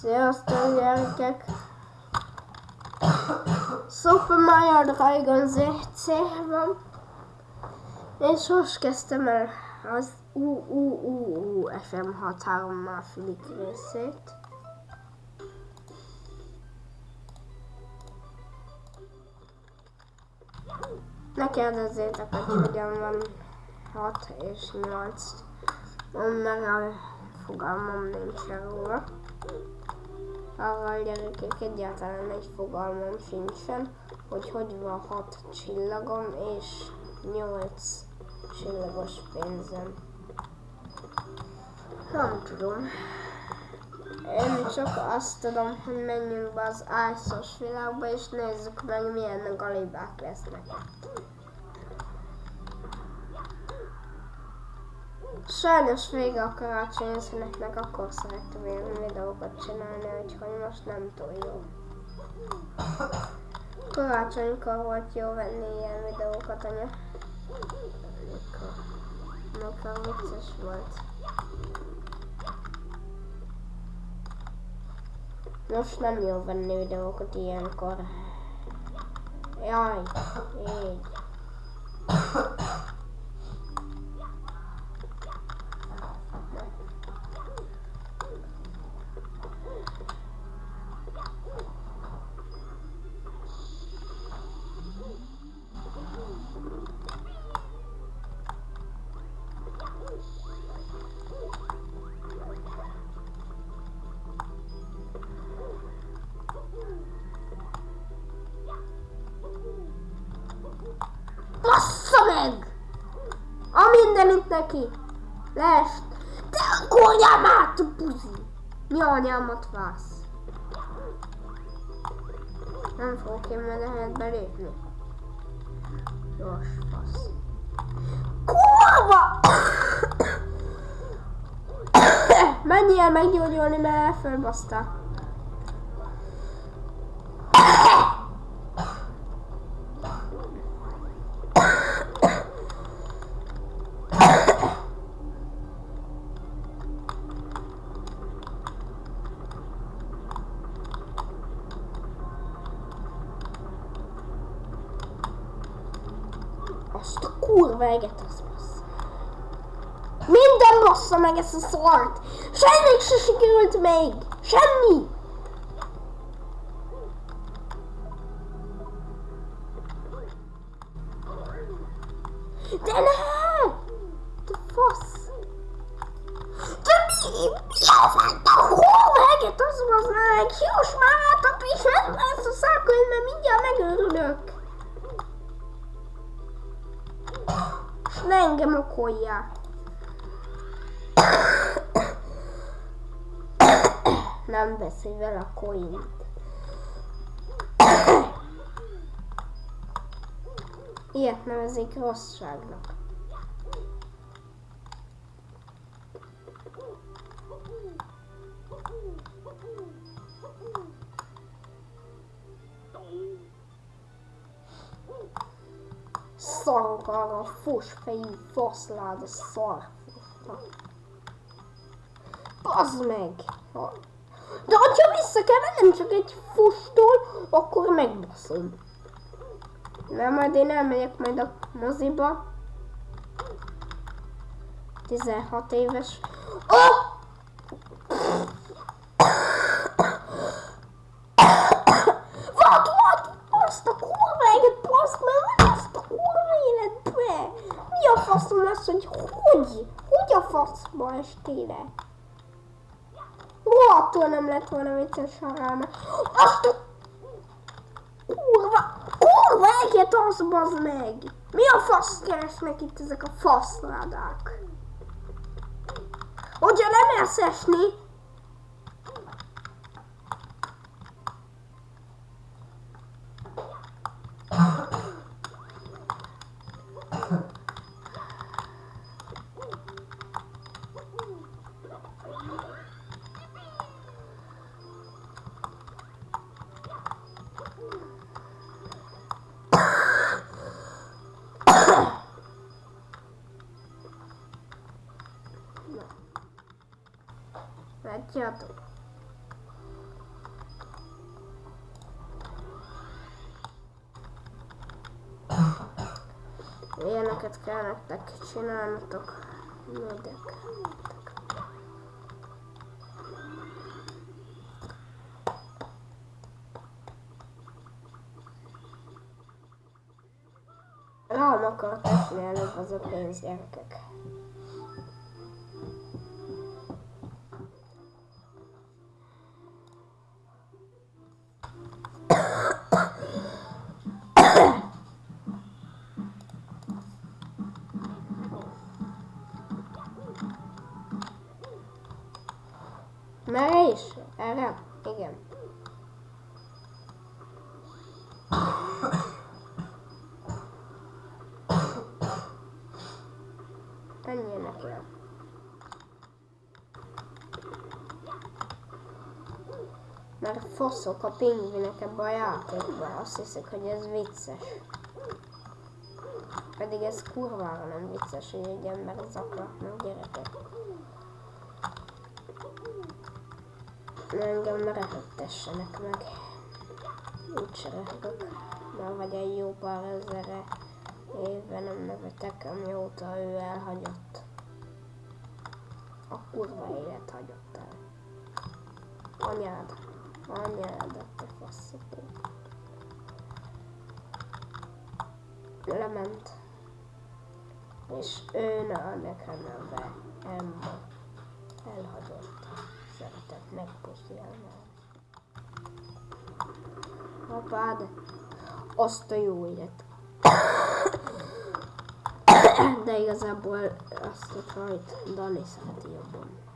Sziasztok gyerekek! Super Mario Dragon ZC van. És most kezdtem el az UUUU FM63 második részét. Ne kérdezzétek, hogy hogyan van 6 és 8. Mert a fogalmam nincs róla. Arra a gyerekek egyáltalán egy fogalmam sincsen, hogy hogy van 6 csillagom és 8 csillagos pénzem. Nem tudom. Én csak azt tudom, hogy menjünk be az ájszos világba, és nézzük meg, milyen galibák lesznek. Sajnos vége a karácsonyi szünetnek, akkor szerettem ilyen videókat csinálni, úgyhogy most nem túl jó. Karácsonykor volt jó venni ilyen videókat, anya. Mikor? Mikor vicces volt. Most nem jó venni videókat ilyenkor. Jaj, így. A mindenit neki! Lest! Te akkor anyámát, buzi! Mi anyámat vász? Nem fogok én meg lehet belépni. Gyors fasz. Kurva! Menjél meggyógyulni, mert elfölbasztál. Azt a kurva eget az bassza. Minden bassza meg ezt a szart! Semmi se sikerült még! Semmi! De ne! Te fasz! De mi? Mi a fent a kurva eget az bassza meg? Hios már átap és ezt a szákonyt, mert mindjárt megőrülök. Ne engem okolja. Nem beszélj vele a coint. Ilyet nevezik rosszságnak. Szarok arra a fosfejű faszláda szarfosra. Bazd meg! De hogyha vissza kell mennem csak egy fustól, akkor megbaszom. Nem, majd én elmegyek majd a moziba. 16 éves. Oh! Vad, vad? Azt a kurva eget, baszd meg, azt a kurva életbe! Mi a faszom az, hogy hogy? Hogy a faszba estére? Rohadtul nem lett volna vicces haráma. Azt a kurva, kurva eget az bazd meg! Mi a fasz keresnek itt ezek a faszládák? Hogyha nem érsz látjátok? Ilyeneket kell nektek csinálnotok. Mindek. Nem akarok csinálni az a pénzgyerkek. Merre is? Erre? Igen. Menjél neki. Mert foszok a pingvinek ebbe a játékba. Azt hiszik, hogy ez vicces. Pedig ez kurvára nem vicces, hogy egy ember zaklatnak gyerekek. Engem ne röhögtessenek meg. Úgyse röhögök. Már vagy egy jó pár ezerre éve nem nevetek, amióta ő elhagyott. A kurva élet hagyott el. Anyád. Anyád, te faszopó. Lement. És ő ne nekem neve. Emma. Elhagyott. Szeretett megpuszilni. Apád. Azt a jó élet. De igazából azt a csajt Dani szereti jobban.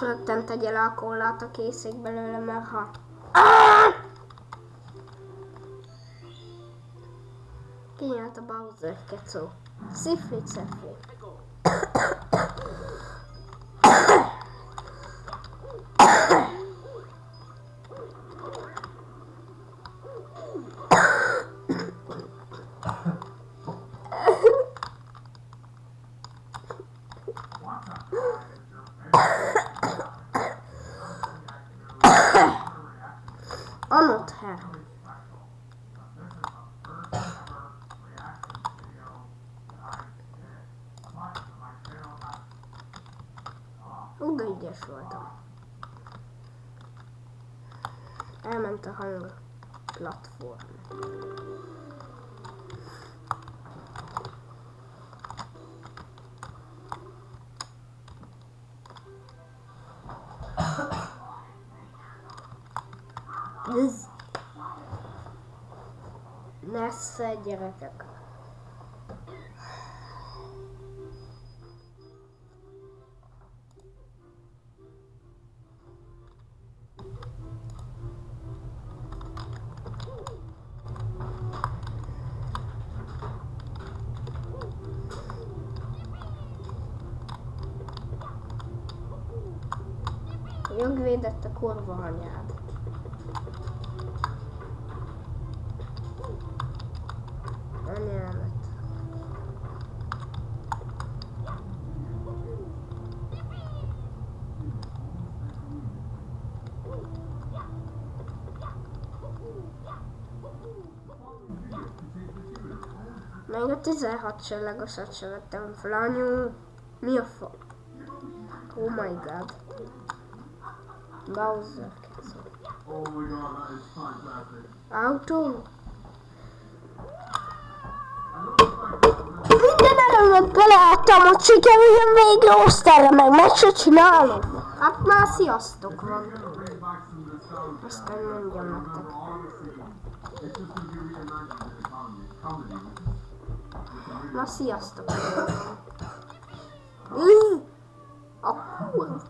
Rögtön tegye le a készék belőle, mert ha... Kinyílt a Bowser kecó. Szifli cefli. De ügyes voltam. Elment a hang platform. Ez. Nesze gyerekek. Jogvédett a kurva anyád. Anyámat. Még a 16 csillagosat sem vettem fel, anyu. Mi a fa? Oh my god. Bowser. Oh my god, that is fantastic. Autó. Minden erőmet beleadtam, hogy sikerüljön végre osztályra, meg meg se csinálom. Hát már sziasztok van. Azt kell mondjam nektek. Na sziasztok. Ih, A kurva.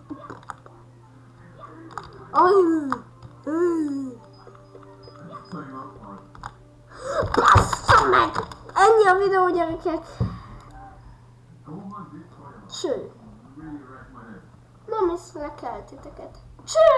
Bassza meg! Ennyi a videó, gyerekek. Cső. Nem észrekel titeket. Cső!